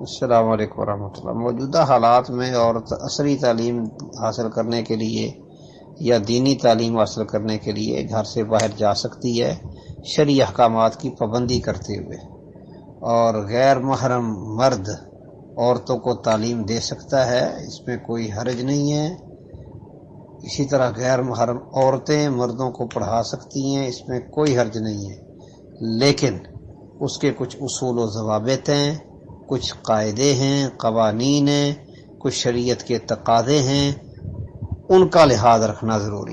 السلام علیکم ورحمۃ اللہ۔ موجودہ حالات میں عورت عصری تعلیم حاصل کرنے کے لیے یا دینی تعلیم حاصل کرنے کے لیے گھر سے باہر جا سکتی ہے، شرعی احکامات کی پابندی کرتے ہوئے۔ اور غیر محرم مرد عورتوں کو تعلیم دے سکتا ہے، اس میں کوئی حرج نہیں ہے۔ اسی طرح غیر محرم عورتیں مردوں کو پڑھا سکتی ہیں، اس میں کوئی حرج نہیں ہے۔ لیکن اس کے کچھ اصول و ضوابط ہیں۔ کچھ قاعدے ہیں، قوانین ہیں، کچھ شریعت کے تقاضے ہیں، ان کا لحاظ رکھنا ضروری